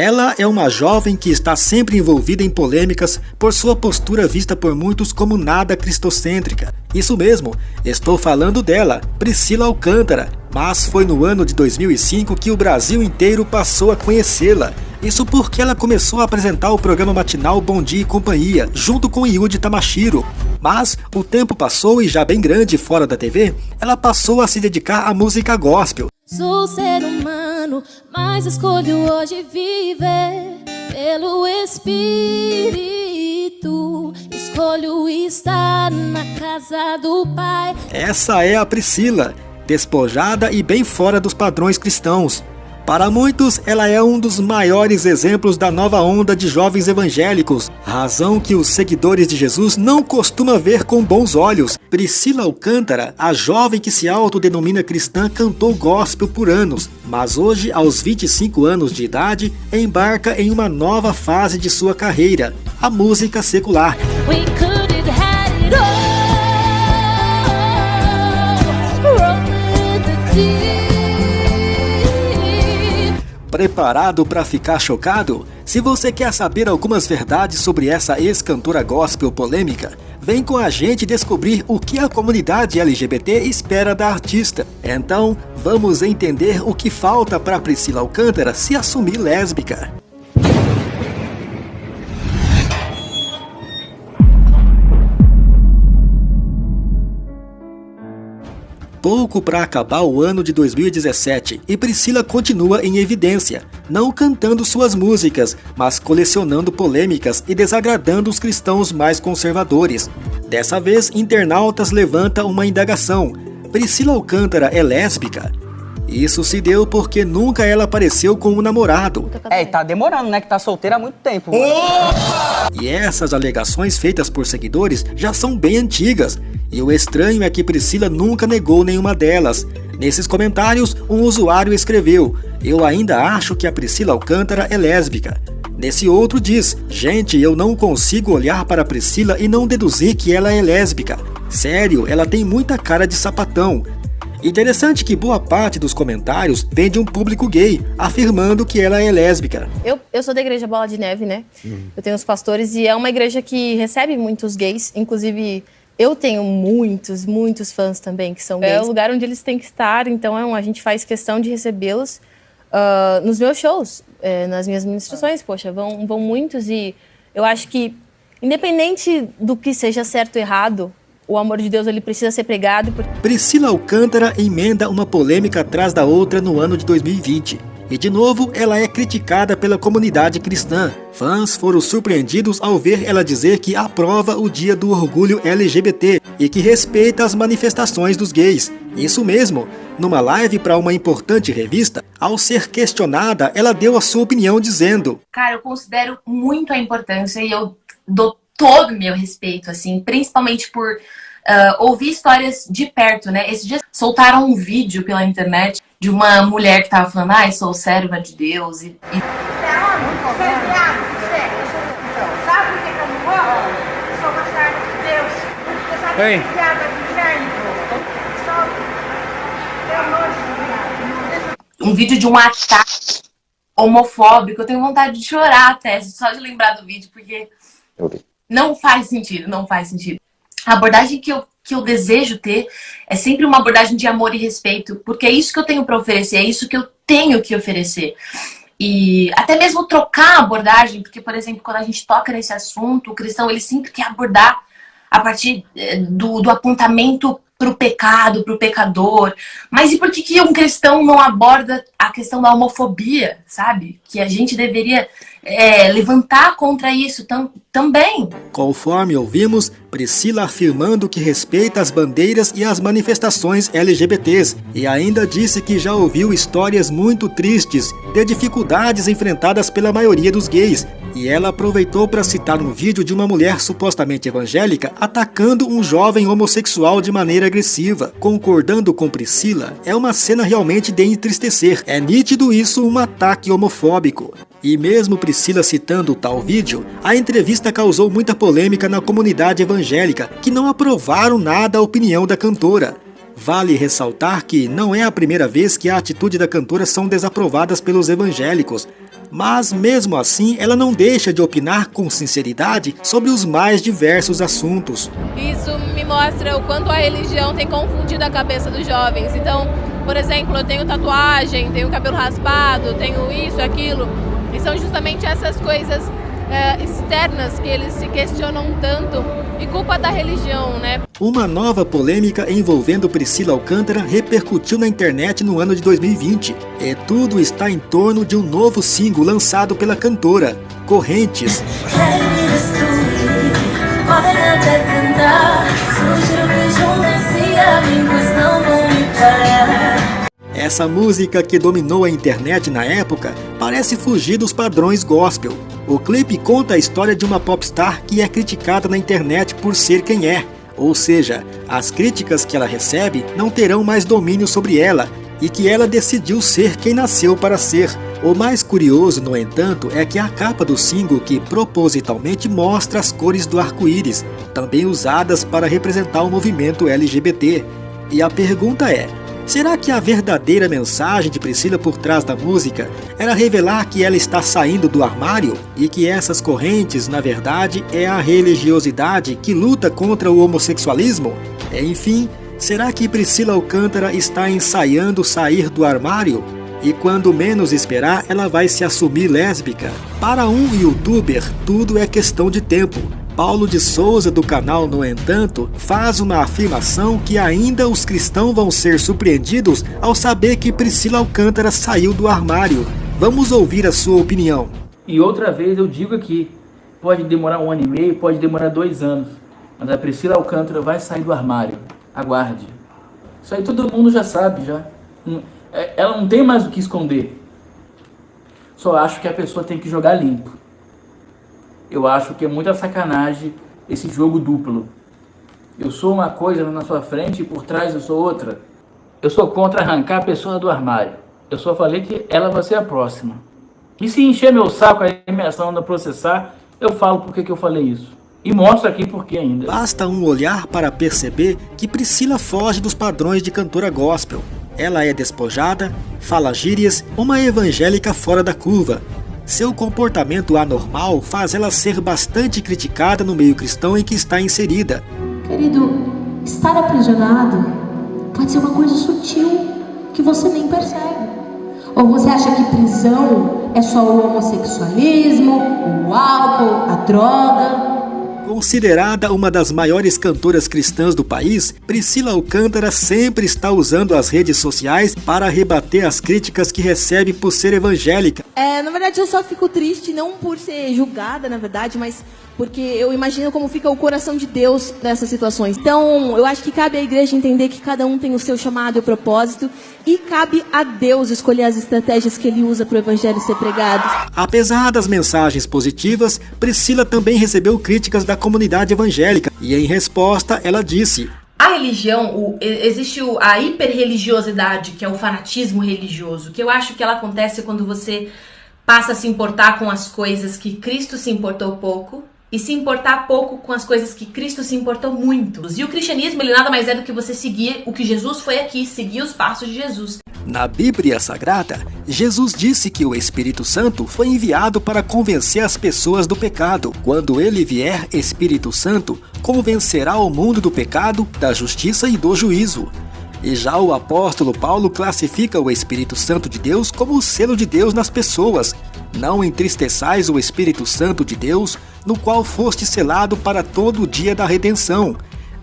Ela é uma jovem que está sempre envolvida em polêmicas por sua postura vista por muitos como nada cristocêntrica. Isso mesmo, estou falando dela, Priscila Alcântara, mas foi no ano de 2005 que o Brasil inteiro passou a conhecê-la. Isso porque ela começou a apresentar o programa matinal Bom Dia e Companhia, junto com Yudi Tamashiro. Mas o tempo passou e já bem grande fora da TV, ela passou a se dedicar à música gospel. Sou ser humano, mas escolho hoje viver pelo Espírito. Escolho estar na casa do Pai. Essa é a Priscila, despojada e bem fora dos padrões cristãos. Para muitos, ela é um dos maiores exemplos da nova onda de jovens evangélicos, razão que os seguidores de Jesus não costumam ver com bons olhos. Priscila Alcântara, a jovem que se autodenomina cristã, cantou gospel por anos, mas hoje, aos 25 anos de idade, embarca em uma nova fase de sua carreira, a música secular. Preparado para ficar chocado? Se você quer saber algumas verdades sobre essa ex-cantora gospel polêmica, vem com a gente descobrir o que a comunidade LGBT espera da artista. Então, vamos entender o que falta para Priscila Alcântara se assumir lésbica. Pouco para acabar o ano de 2017 e Priscila continua em evidência, não cantando suas músicas, mas colecionando polêmicas e desagradando os cristãos mais conservadores. Dessa vez, internautas levantam uma indagação: Priscila Alcântara é lésbica? Isso se deu porque nunca ela apareceu com um namorado. É, e tá demorando, né? Que tá solteira há muito tempo. E essas alegações feitas por seguidores já são bem antigas. E o estranho é que Priscila nunca negou nenhuma delas. Nesses comentários, um usuário escreveu: Eu ainda acho que a Priscila Alcântara é lésbica. Nesse outro diz: Gente, eu não consigo olhar para a Priscila e não deduzir que ela é lésbica. Sério, ela tem muita cara de sapatão. Interessante que boa parte dos comentários vem de um público gay, afirmando que ela é lésbica. Eu, eu sou da igreja Bola de Neve, né? Uhum. Eu tenho os pastores e é uma igreja que recebe muitos gays, inclusive eu tenho muitos, muitos fãs também que são gays. É o lugar onde eles têm que estar, então é a gente faz questão de recebê-los uh, nos meus shows, é, nas minhas ministrações. Poxa, vão, vão muitos e eu acho que, independente do que seja certo ou errado, o amor de Deus ele precisa ser pregado. Priscila Alcântara emenda uma polêmica atrás da outra no ano de 2020. E de novo, ela é criticada pela comunidade cristã. Fãs foram surpreendidos ao ver ela dizer que aprova o Dia do Orgulho LGBT e que respeita as manifestações dos gays. Isso mesmo, numa live para uma importante revista, ao ser questionada, ela deu a sua opinião dizendo: Cara, eu considero muito a importância e eu dou todo o meu respeito, assim, principalmente por uh, ouvir histórias de perto, né? Esses dias soltaram um vídeo pela internet de uma mulher que tava falando, ai, sou serva de Deus e... e... Sabe por que eu não morro? Eu sou uma serva de Deus. Você sabe Ei. Um vídeo de um ataque homofóbico. Eu tenho vontade de chorar até, só de lembrar do vídeo, porque não faz sentido, não faz sentido. A abordagem que eu, que eu desejo ter é sempre uma abordagem de amor e respeito, porque é isso que eu tenho para oferecer, é isso que eu tenho que oferecer. E até mesmo trocar a abordagem, porque, por exemplo, quando a gente toca nesse assunto, o cristão ele sempre quer abordar a partir eh, do, do apontamento para o pecado, para o pecador. Mas e por que, que um cristão não aborda a questão da homofobia, sabe? Que a gente deveria é, levantar contra isso tam, também. Conforme ouvimos, Priscila afirmando que respeita as bandeiras e as manifestações LGBTs e ainda disse que já ouviu histórias muito tristes de dificuldades enfrentadas pela maioria dos gays. E ela aproveitou para citar um vídeo de uma mulher supostamente evangélica atacando um jovem homossexual de maneira agressiva. Concordando com Priscila, é uma cena realmente de entristecer. É nítido isso um ataque homofóbico. E mesmo Priscila citando tal vídeo, a entrevista causou muita polêmica na comunidade evangélica, que não aprovaram nada a opinião da cantora. Vale ressaltar que não é a primeira vez que a atitude da cantora são desaprovadas pelos evangélicos. Mas mesmo assim, ela não deixa de opinar com sinceridade sobre os mais diversos assuntos. Isso me mostra o quanto a religião tem confundido a cabeça dos jovens. Então, por exemplo, eu tenho tatuagem, tenho cabelo raspado, tenho isso, aquilo. E são justamente essas coisas é, externas que eles se questionam tanto e culpa da religião, né? Uma nova polêmica envolvendo Priscila Alcântara repercutiu na internet no ano de 2020. E tudo está em torno de um novo single lançado pela cantora, Correntes. Essa música que dominou a internet na época parece fugir dos padrões gospel. O clipe conta a história de uma popstar que é criticada na internet por ser quem é, ou seja, as críticas que ela recebe não terão mais domínio sobre ela e que ela decidiu ser quem nasceu para ser. O mais curioso, no entanto, é que a capa do single que propositalmente mostra as cores do arco-íris, também usadas para representar o movimento LGBT. E a pergunta é: Será que a verdadeira mensagem de Priscila por trás da música era revelar que ela está saindo do armário e que essas correntes, na verdade, é a religiosidade que luta contra o homossexualismo? Enfim, será que Priscila Alcântara está ensaiando sair do armário? E quando menos esperar, ela vai se assumir lésbica? Para um youtuber, tudo é questão de tempo. Paulo de Souza, do canal No Entanto, faz uma afirmação que ainda os cristãos vão ser surpreendidos ao saber que Priscila Alcântara saiu do armário. Vamos ouvir a sua opinião. E outra vez eu digo aqui, pode demorar um ano e meio, pode demorar dois anos, mas a Priscila Alcântara vai sair do armário. Aguarde. Isso aí todo mundo já sabe, já. É, ela não tem mais o que esconder. Só acho que a pessoa tem que jogar limpo eu acho que é muita sacanagem esse jogo duplo. Eu sou uma coisa na sua frente e por trás eu sou outra. Eu sou contra arrancar a pessoa do armário. Eu só falei que ela vai ser a próxima. E se encher meu saco aí, minha não processar, eu falo por que eu falei isso. E mostro aqui por que ainda. Basta um olhar para perceber que Priscila foge dos padrões de cantora gospel. Ela é despojada, fala gírias, uma evangélica fora da curva, seu comportamento anormal faz ela ser bastante criticada no meio cristão em que está inserida. Querido, estar aprisionado pode ser uma coisa sutil que você nem percebe. Ou você acha que prisão é só o homossexualismo, o álcool, a droga? Considerada uma das maiores cantoras cristãs do país, Priscila Alcântara sempre está usando as redes sociais para rebater as críticas que recebe por ser evangélica. É, na verdade, eu só fico triste, não por ser julgada, na verdade, mas porque eu imagino como fica o coração de Deus nessas situações. Então, eu acho que cabe à igreja entender que cada um tem o seu chamado e propósito, e cabe a Deus escolher as estratégias que ele usa para o evangelho ser pregado. Apesar das mensagens positivas, Priscila também recebeu críticas da comunidade evangélica, e em resposta, ela disse: a religião, o, existe a hiperreligiosidade, que é o fanatismo religioso, que eu acho que ela acontece quando você passa a se importar com as coisas que Cristo se importou pouco e se importar pouco com as coisas que Cristo se importou muito. E o cristianismo, ele nada mais é do que você seguir o que Jesus foi aqui, seguir os passos de Jesus. Na Bíblia Sagrada, Jesus disse que o Espírito Santo foi enviado para convencer as pessoas do pecado. Quando ele vier, Espírito Santo convencerá o mundo do pecado, da justiça e do juízo. E já o apóstolo Paulo classifica o Espírito Santo de Deus como o selo de Deus nas pessoas. Não entristeçais o Espírito Santo de Deus, no qual foste selado para todo o dia da redenção.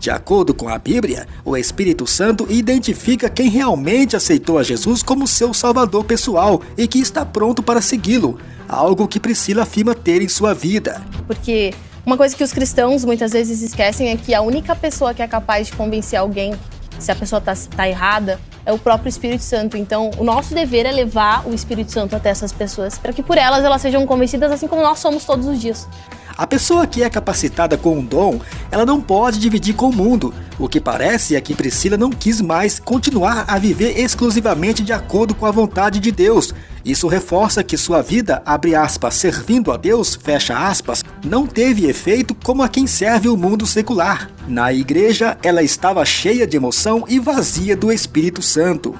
De acordo com a Bíblia, o Espírito Santo identifica quem realmente aceitou a Jesus como seu salvador pessoal e que está pronto para segui-lo, algo que Priscila afirma ter em sua vida. Porque uma coisa que os cristãos muitas vezes esquecem é que a única pessoa que é capaz de convencer alguém se a pessoa está tá errada, é o próprio Espírito Santo. Então, o nosso dever é levar o Espírito Santo até essas pessoas, para que por elas elas sejam convencidas assim como nós somos todos os dias. A pessoa que é capacitada com um dom, ela não pode dividir com o mundo. O que parece é que Priscila não quis mais continuar a viver exclusivamente de acordo com a vontade de Deus. Isso reforça que sua vida, abre aspas, servindo a Deus, fecha aspas, não teve efeito como a quem serve o mundo secular. Na igreja, ela estava cheia de emoção e vazia do Espírito Santo.